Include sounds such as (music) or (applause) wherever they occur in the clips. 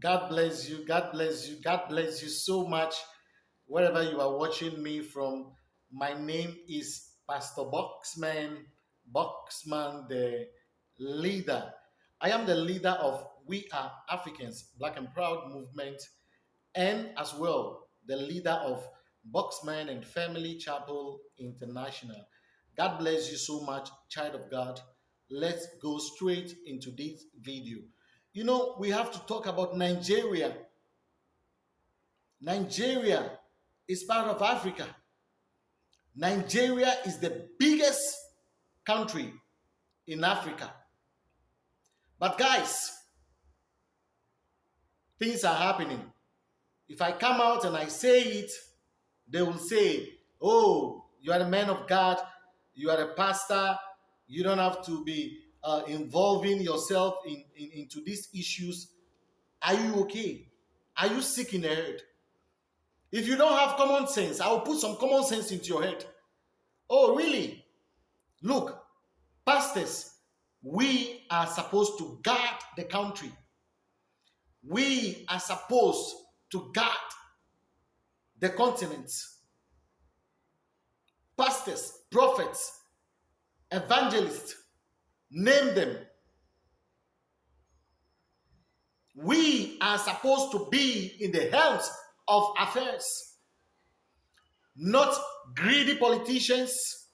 God bless you. God bless you. God bless you so much. Wherever you are watching me from, my name is Pastor Boxman, Boxman, the leader. I am the leader of We Are Africans, Black and Proud movement, and as well the leader of Boxman and Family Chapel International. God bless you so much, child of God. Let's go straight into this video. You know, we have to talk about Nigeria. Nigeria is part of Africa. Nigeria is the biggest country in Africa. But guys, things are happening. If I come out and I say it, they will say, oh, you are a man of God, you are a pastor, you don't have to be uh, involving yourself in, in, into these issues. Are you okay? Are you sick in the head? If you don't have common sense, I will put some common sense into your head. Oh, really? Look, pastors, we are supposed to guard the country. We are supposed to guard the continents. Pastors, prophets, evangelists, name them. We are supposed to be in the helms of affairs, not greedy politicians.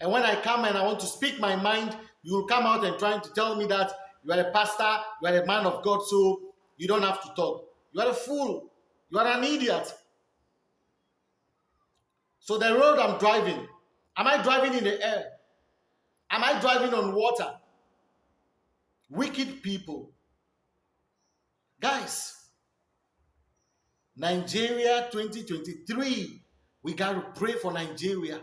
And when I come and I want to speak my mind, you will come out and trying to tell me that you are a pastor, you are a man of God, so you don't have to talk. You are a fool. You are an idiot. So the road I'm driving, am I driving in the air? Am I driving on water? Wicked people. Guys, Nigeria 2023, we got to pray for Nigeria.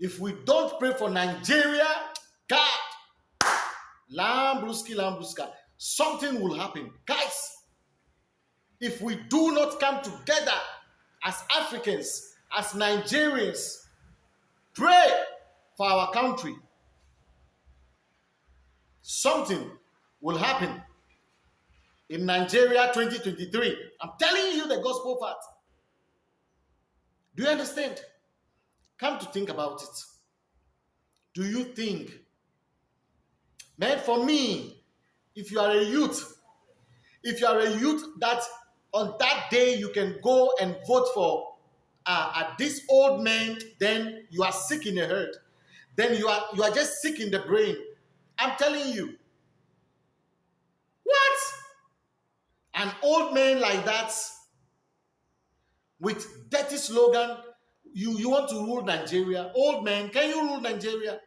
If we don't pray for Nigeria, God, Lambruski, Lambruska, something will happen. Guys, if we do not come together as Africans, as Nigerians, pray for our country, something will happen in Nigeria 2023. I'm telling you the gospel part. Do you understand? Come to think about it. Do you think, man, for me, if you are a youth, if you are a youth that on that day you can go and vote for uh, uh, this old man, then you are sick in the head. Then you are you are just sick in the brain. I'm telling you. What? An old man like that with dirty slogan, you, you want to rule Nigeria. Old man, can you rule Nigeria?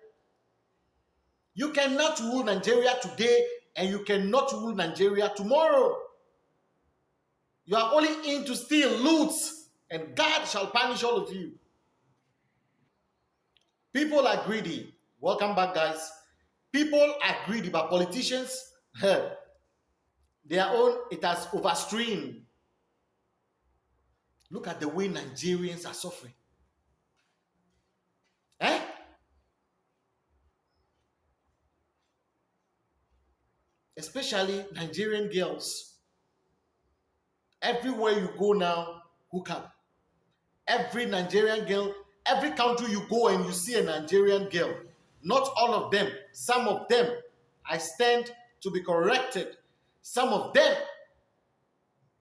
You cannot rule Nigeria today and you cannot rule Nigeria tomorrow. You are only in to steal, loot, and God shall punish all of you. People are greedy. Welcome back, guys. People are greedy, but politicians, (laughs) their own, it has overstreamed. Look at the way Nigerians are suffering. Eh? Especially Nigerian girls. Everywhere you go now, hook up. Every Nigerian girl, Every country you go and you see a Nigerian girl, not all of them, some of them, I stand to be corrected. Some of them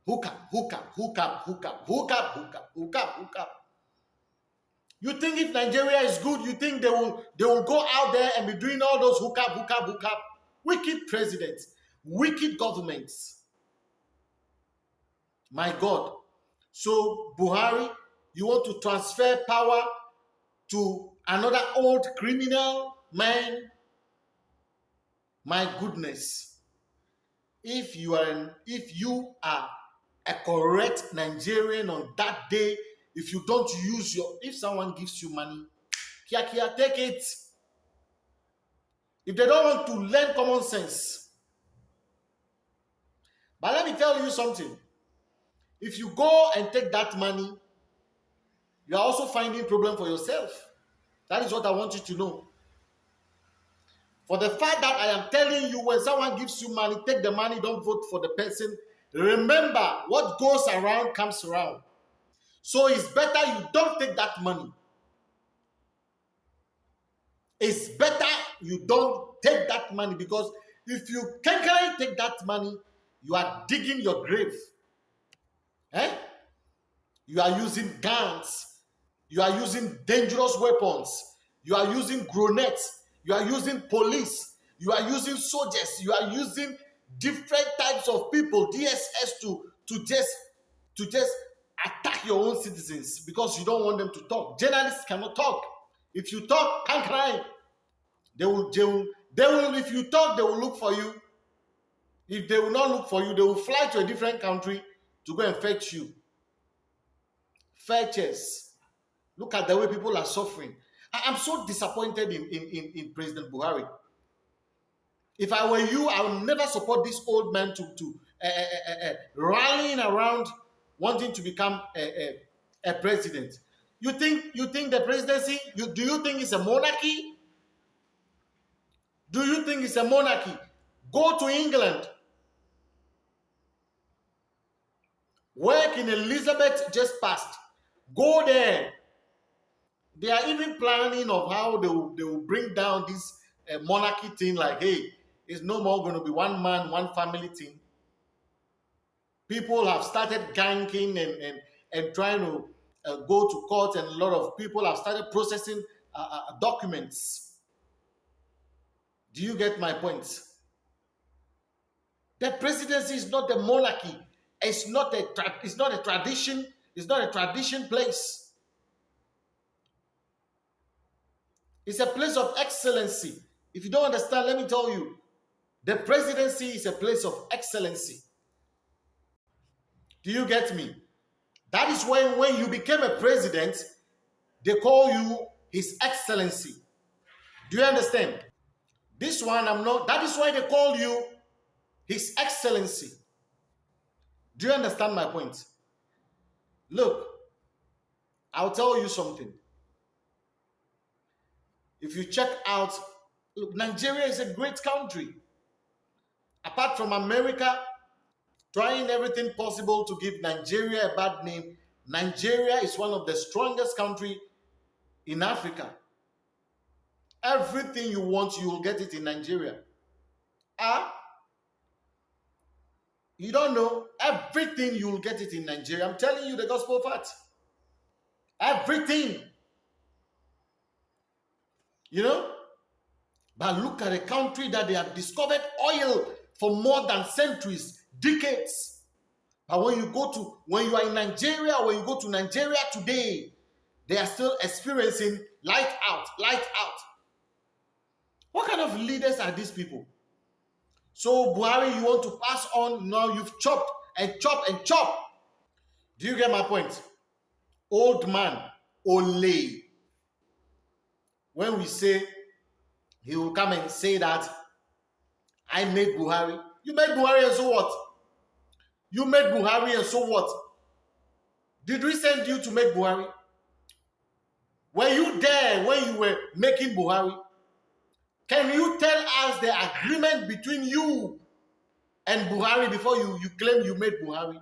hook up, hook up, hook up, hook up, hook up, hook up, hook up, hook up. You think if Nigeria is good, you think they will they will go out there and be doing all those hook up, hook up, hook up. Wicked presidents, wicked governments. My God. So Buhari you want to transfer power to another old criminal man? My goodness. If you are an, if you are a correct Nigerian on that day, if you don't use your, if someone gives you money, kia kia, take it. If they don't want to learn common sense. But let me tell you something. If you go and take that money, you are also finding problem for yourself. That is what I want you to know. For the fact that I am telling you, when someone gives you money, take the money, don't vote for the person. Remember, what goes around comes around. So it's better you don't take that money. It's better you don't take that money because if you can take that money, you are digging your grave. Eh? You are using guns. You are using dangerous weapons. You are using grenades. You are using police. You are using soldiers. You are using different types of people, DSS, to, to just to just attack your own citizens because you don't want them to talk. Journalists cannot talk. If you talk, can't cry. They will, they will, they will, if you talk, they will look for you. If they will not look for you, they will fly to a different country to go and fetch you. Fetches. Look at the way people are suffering. I am so disappointed in, in, in, in President Buhari. If I were you, I would never support this old man to, to uh, uh, uh, rallying around wanting to become a, a, a, president. You think you think the presidency? You, do you think it's a monarchy? Do you think it's a monarchy? Go to England. Work in Elizabeth just passed. Go there. They are even planning of how they will, they will bring down this uh, monarchy thing like, hey, it's no more going to be one man, one family thing. People have started ganking and, and, and trying to uh, go to court, and a lot of people have started processing uh, uh documents. Do you get my point? The presidency is not the monarchy. It's not a it's not a tradition. It's not a tradition place. It's a place of excellency. If you don't understand, let me tell you, the presidency is a place of excellency. Do you get me? That is why when you became a president, they call you His Excellency. Do you understand? This one, I'm not, that is why they call you His Excellency. Do you understand my point? Look, I'll tell you something. If you check out, look, Nigeria is a great country. Apart from America trying everything possible to give Nigeria a bad name, Nigeria is one of the strongest country in Africa. Everything you want, you will get it in Nigeria. Ah, you don't know everything you will get it in Nigeria. I'm telling you the gospel fact. Everything. You know? But look at a country that they have discovered oil for more than centuries, decades. But when you go to, when you are in Nigeria, when you go to Nigeria today, they are still experiencing light out, light out. What kind of leaders are these people? So, Buhari, you want to pass on, now you've chopped and chopped and chopped. Do you get my point? Old man, Ole. When we say he will come and say that I made Buhari. You made Buhari and so what? You made Buhari and so what? Did we send you to make Buhari? Were you there when you were making Buhari? Can you tell us the agreement between you and Buhari before you, you claim you made Buhari?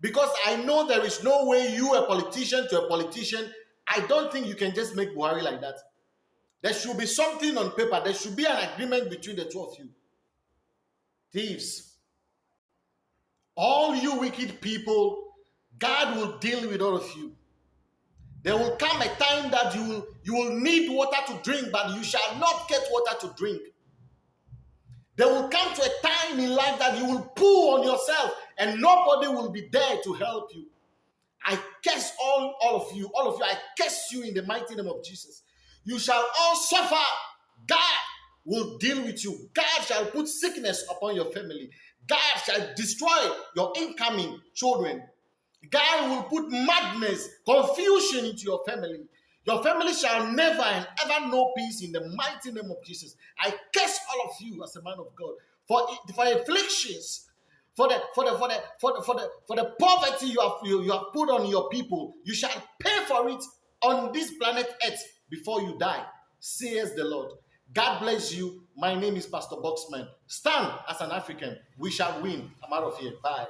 Because I know there is no way you, a politician to a politician, I don't think you can just make Buhari like that. There should be something on paper. There should be an agreement between the two of you. Thieves. All you wicked people, God will deal with all of you. There will come a time that you will, you will need water to drink, but you shall not get water to drink. There will come to a time in life that you will pull on yourself and nobody will be there to help you. I curse all, all of you, all of you, I curse you in the mighty name of Jesus. You shall all suffer. God will deal with you. God shall put sickness upon your family. God shall destroy your incoming children. God will put madness, confusion into your family. Your family shall never and ever know peace in the mighty name of Jesus. I curse all of you as a man of God for, for afflictions, for the for the for the for the for the, for the poverty you have you, you have put on your people. You shall pay for it on this planet earth before you die, says the Lord. God bless you. My name is Pastor Boxman. Stand as an African. We shall win. I'm out of here. Bye.